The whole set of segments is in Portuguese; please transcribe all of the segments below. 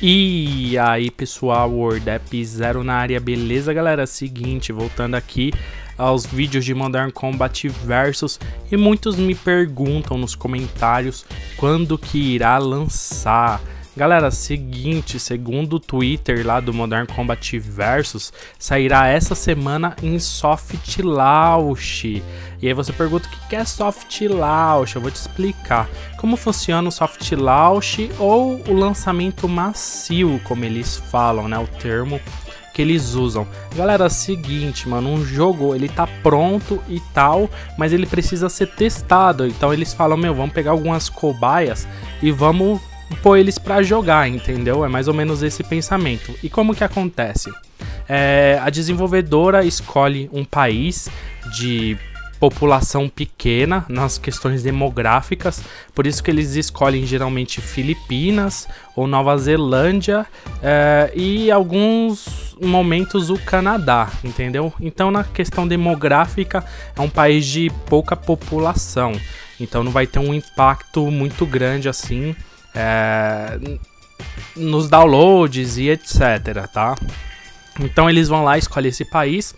E aí pessoal, WordApp Zero na área, beleza galera? Seguinte, voltando aqui aos vídeos de Modern Combat Versus e muitos me perguntam nos comentários quando que irá lançar. Galera, seguinte, segundo o Twitter lá do Modern Combat Versus, sairá essa semana em Soft Launch. E aí você pergunta o que é Soft Launch, eu vou te explicar. Como funciona o Soft Launch ou o lançamento macio, como eles falam, né, o termo que eles usam. Galera, seguinte, mano, um jogo ele tá pronto e tal, mas ele precisa ser testado. Então eles falam, meu, vamos pegar algumas cobaias e vamos pôr eles para jogar, entendeu? É mais ou menos esse pensamento. E como que acontece? É, a desenvolvedora escolhe um país de população pequena nas questões demográficas, por isso que eles escolhem geralmente Filipinas ou Nova Zelândia é, e alguns momentos o Canadá, entendeu? Então na questão demográfica é um país de pouca população, então não vai ter um impacto muito grande assim é, nos downloads e etc, tá? Então eles vão lá, escolhem esse país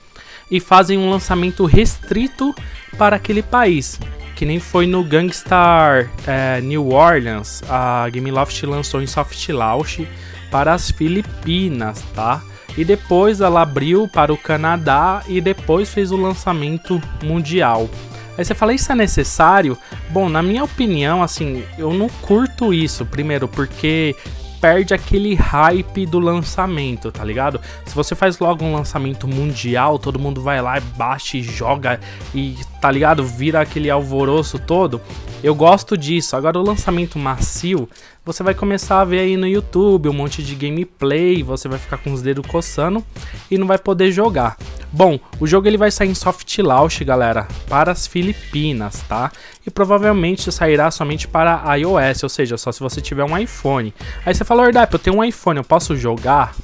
e fazem um lançamento restrito para aquele país. Que nem foi no Gangstar é, New Orleans, a Gameloft lançou em soft launch para as Filipinas, tá? E depois ela abriu para o Canadá e depois fez o lançamento mundial. Aí você fala, isso é necessário? Bom, na minha opinião, assim, eu não curto isso. Primeiro, porque perde aquele hype do lançamento, tá ligado? Se você faz logo um lançamento mundial, todo mundo vai lá, baixa e joga e, tá ligado? Vira aquele alvoroço todo. Eu gosto disso. Agora o lançamento macio, você vai começar a ver aí no YouTube um monte de gameplay, você vai ficar com os dedos coçando e não vai poder jogar. Bom, o jogo ele vai sair em soft launch, galera, para as Filipinas, tá? E provavelmente sairá somente para iOS, ou seja, só se você tiver um iPhone. Aí você fala, Ordap, eu tenho um iPhone, eu posso jogar?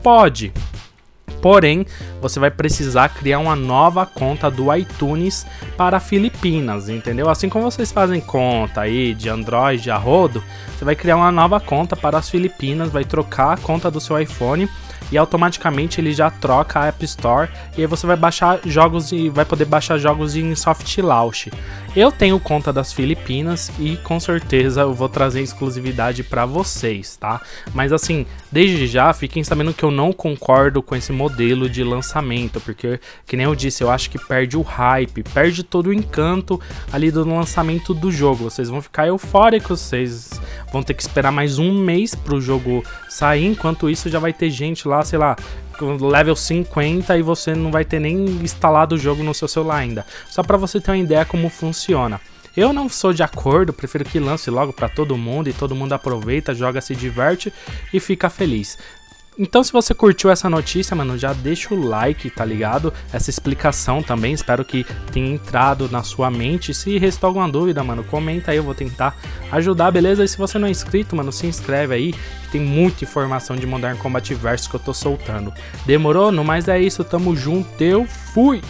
Pode. Porém, você vai precisar criar uma nova conta do iTunes para Filipinas, entendeu? Assim como vocês fazem conta aí de Android a rodo, você vai criar uma nova conta para as Filipinas, vai trocar a conta do seu iPhone e automaticamente ele já troca a App Store e aí você vai baixar jogos e vai poder baixar jogos em soft launch. Eu tenho conta das Filipinas e com certeza eu vou trazer exclusividade para vocês, tá? Mas assim, desde já fiquem sabendo que eu não concordo com esse modelo de lançamento, porque que nem eu disse, eu acho que perde o hype, perde todo o encanto ali do lançamento do jogo. Vocês vão ficar eufóricos, vocês vão ter que esperar mais um mês pro jogo sair, enquanto isso já vai ter gente lá, sei lá, level 50 e você não vai ter nem instalado o jogo no seu celular ainda. Só para você ter uma ideia como funciona. Eu não sou de acordo, prefiro que lance logo para todo mundo e todo mundo aproveita, joga, se diverte e fica feliz. Então, se você curtiu essa notícia, mano, já deixa o like, tá ligado? Essa explicação também, espero que tenha entrado na sua mente. Se restou alguma dúvida, mano, comenta aí, eu vou tentar ajudar, beleza? E se você não é inscrito, mano, se inscreve aí, que tem muita informação de Modern Combat Versus que eu tô soltando. Demorou? No mais é isso, tamo junto, eu fui!